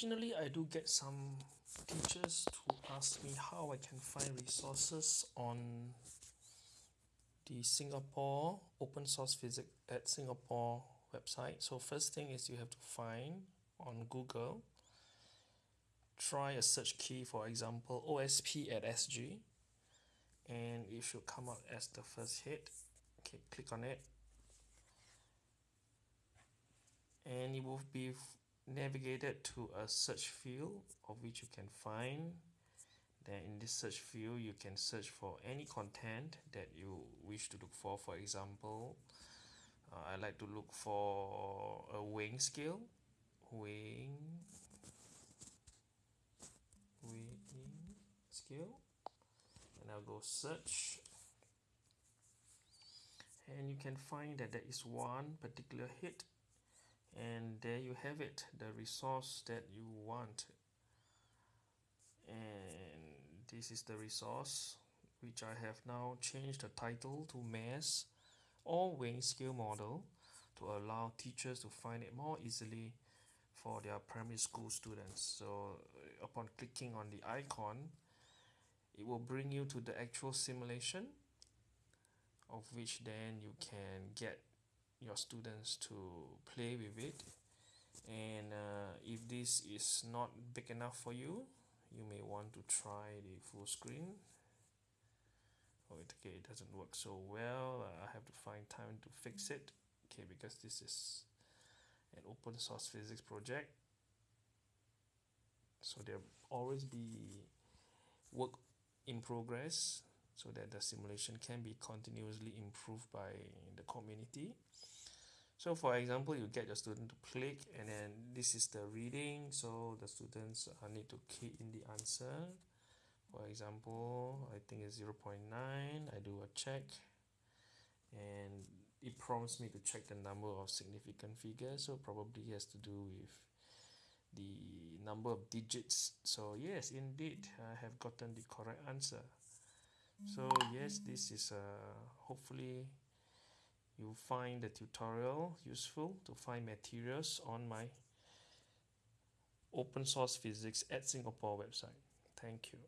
occasionally I do get some teachers to ask me how I can find resources on the Singapore open source physics at Singapore website. So first thing is you have to find on Google try a search key for example OSP at SG and it should come out as the first hit okay click on it. And it will be navigated to a search field of which you can find. Then in this search field you can search for any content that you wish to look for. For example uh, I like to look for a weighing scale. Weighing weighing scale. And I'll go search. And you can find that there is one particular hit and there you have it the resource that you want. And this is the resource which I have now changed the title to mass or weighing scale model to allow teachers to find it more easily for their primary school students. So uh, upon clicking on the icon it will bring you to the actual simulation of which then you can get your students to play with it. And uh, if this is not big enough for you you may want to try the full screen. Oh okay it doesn't work so well. Uh, I have to find time to fix it. Okay because this is an open source physics project. So there always be work in progress so that the simulation can be continuously improved by the community. So for example you get your student to click and then this is the reading so the students uh, need to key in the answer. For example I think it's 0 0.9 I do a check. And it prompts me to check the number of significant figures so probably has to do with the number of digits. So yes indeed I have gotten the correct answer yes this is uh, hopefully you find the tutorial useful to find materials on my open source physics at Singapore website. Thank you.